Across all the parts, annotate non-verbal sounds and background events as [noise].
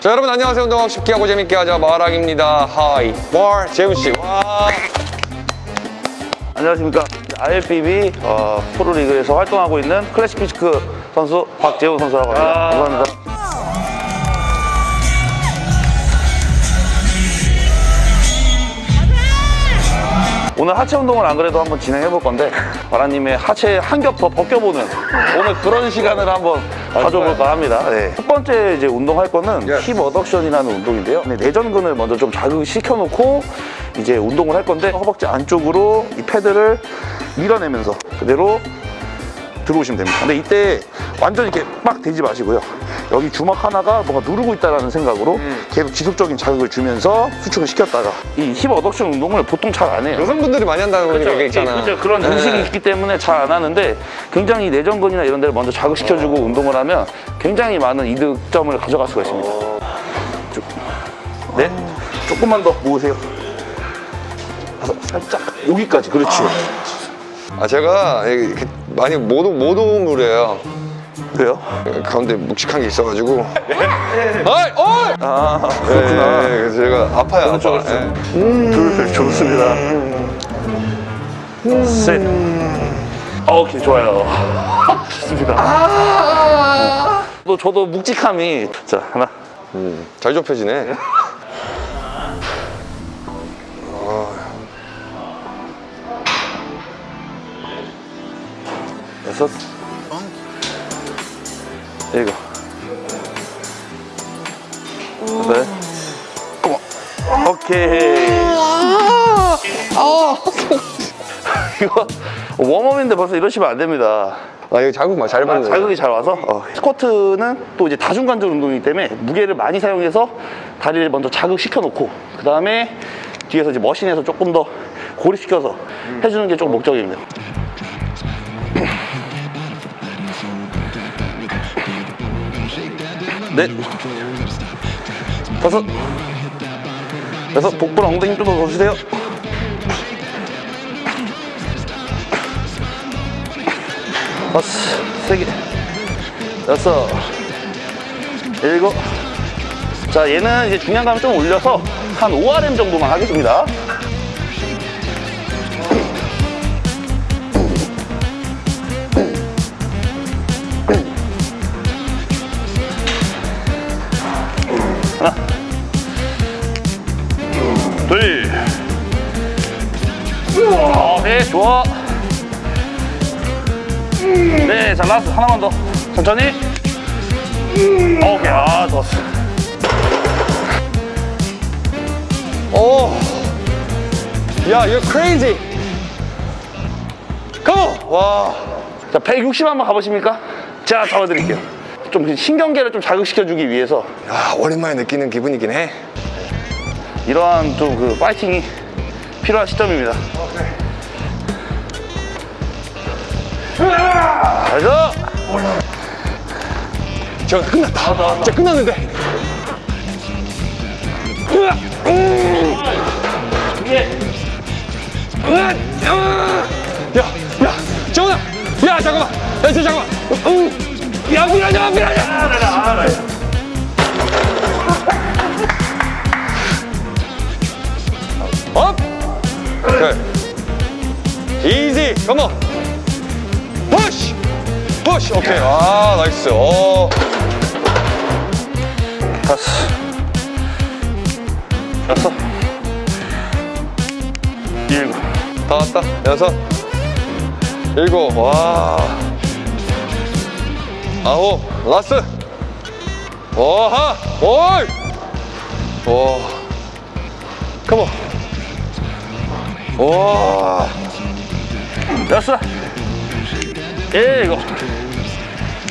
자 여러분 안녕하세요. 운동하고 쉽게 하고 재밌게 하자. 마락입니다. Hi. 월 재훈씨. 와. 안녕하십니까. IFBB 어, 프로리그에서 활동하고 있는 classic physique 선수 박재훈 선수라고 합니다. 감사합니다 오늘 하체 운동을 안 그래도 한번 진행해 볼 건데 마락님의 하체 한 겹 더 벗겨보는 오늘 그런 시간을 한번 가져볼까 합니다 네. 첫 번째 이제 운동할 거는 예. 힙 어덕션이라는 운동인데요 네, 내전근을 먼저 좀 자극시켜 놓고 이제 운동을 할 건데 허벅지 안쪽으로 이 패드를 밀어내면서 그대로 들어오시면 됩니다. 근데 이때 완전 이렇게 빡 대지 마시고요. 여기 주먹 하나가 뭔가 누르고 있다는 생각으로 계속 지속적인 자극을 주면서 수축을 시켰다가 이 힙 어덕션 운동을 보통 잘 안 해요. 여성분들이 많이 한다는 거니까 이게 있잖아 그렇죠. 그런 네. 인식이 있기 때문에 잘 안 하는데 굉장히 내전근이나 이런 데를 먼저 자극시켜주고 운동을 하면 굉장히 많은 이득점을 가져갈 수가 있습니다. 쭉. 네. 조금만 더 모으세요. 살짝 여기까지 그렇지. 아 제가 이렇게 많이 못, 못 오물해요 그래요? 가운데 묵직한 게 있어가지고 어이! 어이! 아 네, 그렇구나. 그래서 제가 아파요 아파 그렇죠. 예. 둘 좋습니다. 셋. 오케이 좋아요. [laughs] 좋습니다. 또 저도 묵직함이 자 하나. 음, 잘 좁혀지네 여섯. 일곱. 여덟. 오케이. 이거 웜업인데 벌써 이러시면 안 됩니다. 아 이거 자극 잘 아, 받는 거예요 자극이 잘 와서 어, 스쿼트는 또 이제 다중관절 운동이기 때문에 무게를 많이 사용해서 다리를 먼저 자극시켜 놓고 그 다음에 뒤에서 이제 머신에서 조금 더 고립시켜서 해주는 게좀 목적입니다. 넷, 다섯, 여섯, 복부랑 엉덩이 좀더 주세요. 다섯, 세 개, 여섯, 일곱. 자, 얘는 이제 중량감을 좀 올려서 한 5RM 정도만 하겠습니다. 둘, 어, 네, 좋아. 네, 자, last 하나만 더. 천천히. 오케이, 아, 좋았어. 오. 야, you're crazy. Come on. 와. 자, 160 한번 가보십니까? 제가 잡아드릴게요. 좀 신경계를 좀 자극시켜주기 위해서 야, 오랜만에 느끼는 기분이긴 해. 이러한 좀 그 파이팅이 필요한 시점입니다. 가자! 저 끝났다. 진짜 끝났는데. 으아, 음. 으아, 아. 야, 야, 정훈아. 야, 잠깐만. 야, 저 잠깐만. 음. 야, 밀어줘, 밀어줘. 컴온. 푸시. 푸시. 오케이. 아, 나이스. 오. 다섯. 여섯. 일곱. 다 왔다. 여섯. 일곱. 와. 아홉. 라스. 오하. 오이. 와. 컴온. 와. 여섯. 일곱.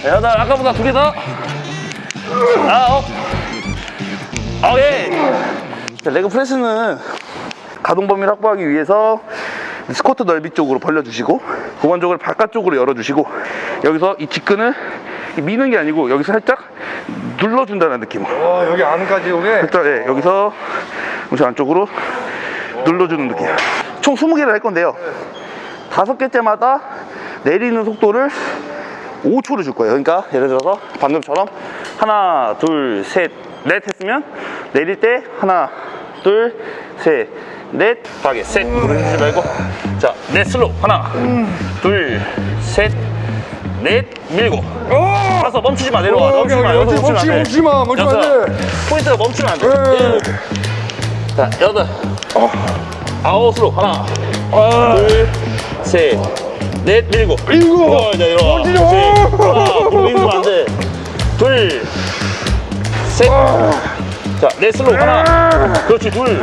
여덟. 아까보다 두개 더. 아홉. 오케이. 자, 레그 프레스는 가동 범위를 확보하기 위해서 스쿼트 넓이 쪽으로 벌려주시고 고관 쪽을 바깥쪽으로 열어주시고 여기서 이 직근을 미는 게 아니고 여기서 살짝 눌러준다는 느낌으로 와, 여기 안까지 오게. 살짝 예, 여기서 무시 안쪽으로 눌러주는 느낌 총 20개를 할 건데요 다섯 개째마다 내리는 속도를 5초를 줄 거예요 그러니까 예를 들어서 방금처럼 하나 둘 셋 넷 했으면 내릴 때 하나, 둘, 셋, 넷. 하게 셋. 무릎 지 말고. 자, 넷 슬로 하나, 둘, 셋, 넷 밀고. 가서 멈추지 마 내려와. 어, 멈추지 마. 여기서 멈추- 멈추면 안 돼. 멈추지 마, 멈추면 안 여섯. 포인트가 멈추면 안 돼. 예. 자, 여덟. 아홉으로 하나, 둘, 셋, 넷 밀고. 일곱. 어, 이제 이리와. 멈추지 마. 그렇지. 하나, 무릎 밀면 안 돼. 둘, 셋. 자, 넷 slow 하나. 그렇지, 둘,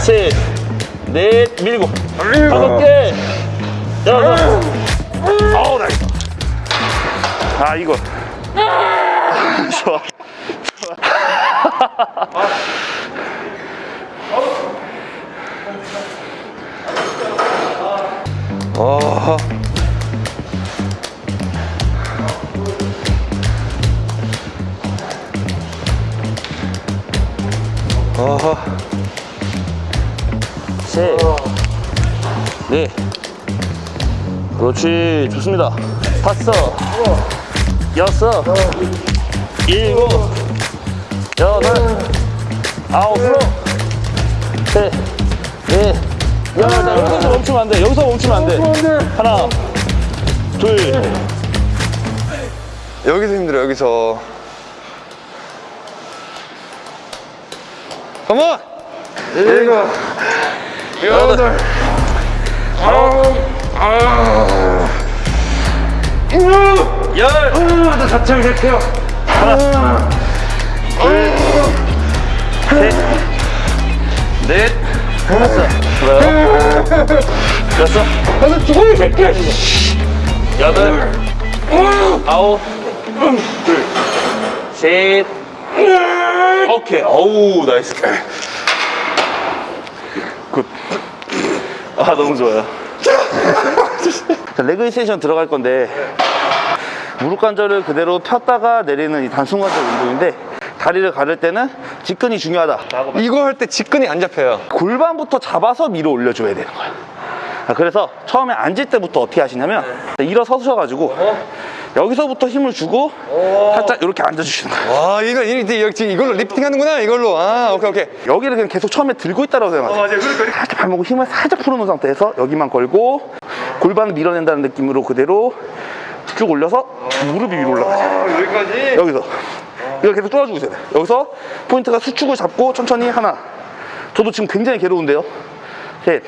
셋, 넷 밀고. 다섯 개. 여섯. 아우, 나이스. 아, 이거. 좋아. 아. 아하. 셋, 넷. 그렇지, 좋습니다. 다섯, 여섯, 일곱, 여덟, 아홉, 셋, 넷. 야, 자, 여기서 멈추면 안 돼. 여기서 멈추면 안 돼. 하나, 둘, 여기서 힘들어, 여기서. 컴온! 일곱, 여덟, 아홉, 열. 아, 나 자체를 할게요. 넷, 다섯, 여섯, 나는 죽어야 될게. 여덟, 아홉, 둘, 셋, 오케이. 어우, nice. Good. 아, 너무 좋아요. 자, leg extension 들어갈 건데, 무릎 관절을 그대로 폈다가 내리는 이 단순 관절 운동인데, 다리를 가를 때는 직근이 중요하다. 이거 할 때 직근이 안 잡혀요. 골반부터 잡아서 밀어 올려줘야 되는 거야. 아, 그래서 처음에 앉을 때부터 어떻게 하시냐면 일어서셔가지고 여기서부터 힘을 주고 살짝 이렇게 앉아주시는 거예요. 와, 이거, 이- 이- 이걸로 리프팅 하는구나, 이걸로. 아, 오케이, 오케이. 여기를 그냥 계속 처음에 들고 있다고 생각하세요. 맞아요. 살짝 발목을 힘을 살짝 풀어놓은 상태에서 여기만 걸고 골반을 밀어낸다는 느낌으로 그대로 쭉 올려서 무릎이 위로 올라가죠. 아, 여기까지. 여기서 이거 계속 뚫어주고 있어야 돼. 여기서 포인트가 수축을 잡고 천천히 하나. 저도 지금 굉장히 괴로운데요. 셋,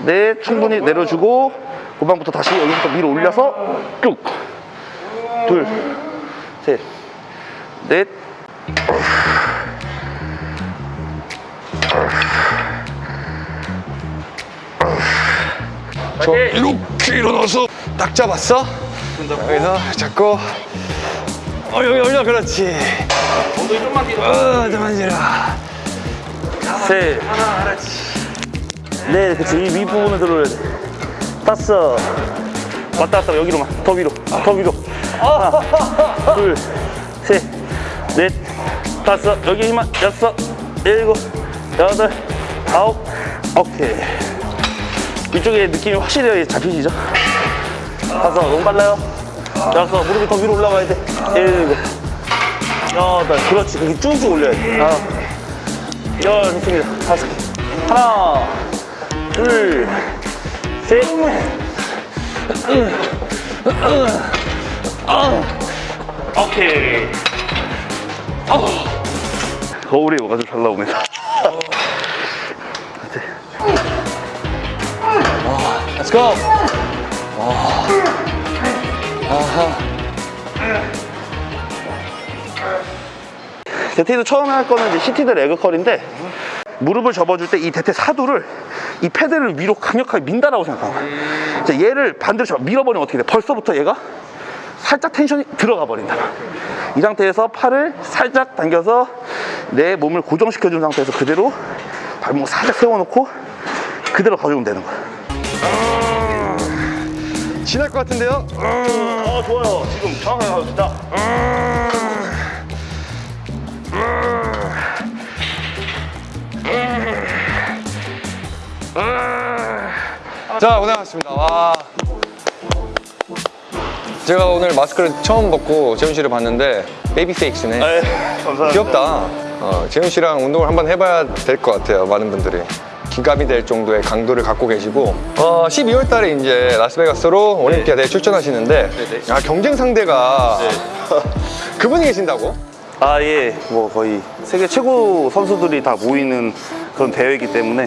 넷 충분히 내려주고 골반부터 다시 여기부터 위로 올려서 쭉. 둘, 셋, 넷. 저 이렇게 일어나서 딱 잡았어. 여기서 잡고. 어, 여기 올려, 그렇지. 엉덩이 좀만 뒤로. 어, 잠만 지라. 셋. 네, 그치. 이 윗부분을 들어야 돼. 다섯. 왔다 갔다 여기로만. 더 위로. 더 위로. 하나, 둘, 셋, 넷, 다섯. 여기 힘만. 여섯, 일곱, 여덟, 아홉. 오케이. 이쪽에 느낌이 확실히 잡히시죠? 다섯. 너무 빨라요. 여섯. 무릎이 더 위로 올라가야 돼. 일곱. 여덟. 그렇지. 그렇게 쭉쭉 올려야 돼. 아홉. 열 좋습니다. 다섯 개. 하나, 둘, 셋. 오케이. 거울이 뭐가 좀 잘 나오네. Let's go. 대퇴도 처음에 할 거는 이제 seated leg curl인데 무릎을 접어줄 때 이 대퇴 사두를 이 패드를 위로 강력하게 민다라고 생각하고 자, 얘를 반대로 잡아 밀어버리면 어떻게 돼? 벌써부터 얘가 살짝 tension이 들어가 버린다. 이 상태에서 팔을 살짝 당겨서 내 몸을 고정시켜 준 상태에서 그대로 발목 살짝 세워놓고 그대로 가져오면 되는 거야. 쥐날 것 같은데요? 어 좋아요. 지금 정확하게 가고 있다. 자, 고생하셨습니다. 와. 제가 오늘 마스크를 처음 벗고 재훈 씨를 봤는데 baby face네. 네, 감사합니다. 귀엽다. 어, 재훈 씨랑 운동을 한번 해봐야 될 것 같아요. 많은 분들이. 귀감이 될 정도의 강도를 갖고 계시고 어, 12월 달에 이제 라스베가스로 올림피아 대회에 네. 출전하시는데 아, 경쟁 상대가 [laughs] 그분이 계신다고? 아, 예. 뭐 거의 세계 최고 선수들이 다 모이는 그런 대회이기 때문에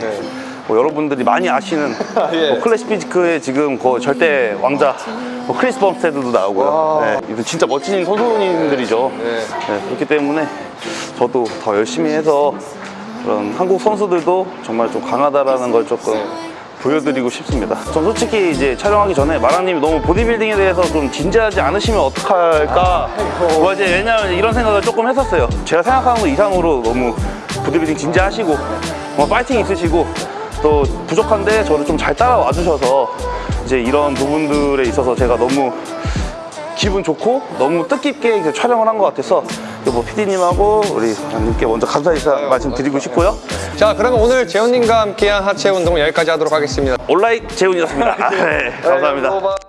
뭐 여러분들이 많이 아시는 [laughs] 예. 뭐 classic physique의 지금 그 절대 왕자 뭐 크리스 범스테드도 나오고요. 네, 이분 진짜 멋진 선수님들이죠. 네. 네, 그렇기 때문에 저도 더 열심히 해서 그런 한국 선수들도 정말 좀 강하다라는 걸 조금 보여드리고 싶습니다. 전 솔직히 이제 촬영하기 전에 마라님이 너무 보디빌딩에 대해서 좀 진지하지 않으시면 어떡할까. 뭐 이제 왜냐면 이런 생각을 조금 했었어요. 제가 생각하는 것 이상으로 너무 보디빌딩 진지하시고 뭐 파이팅 있으시고 또 부족한데 저를 좀 잘 따라와 주셔서 이제 이런 부분들에 있어서 제가 너무 기분 좋고 너무 뜻깊게 촬영을 한 것 같아서 뭐 PD님하고 우리 님께 먼저 감사 인사 말씀드리고 싶고요. 자 그러면 오늘 재훈님과 함께한 하체 운동은 여기까지 하도록 하겠습니다. 온라인 재훈이었습니다. [laughs] 네, 감사합니다.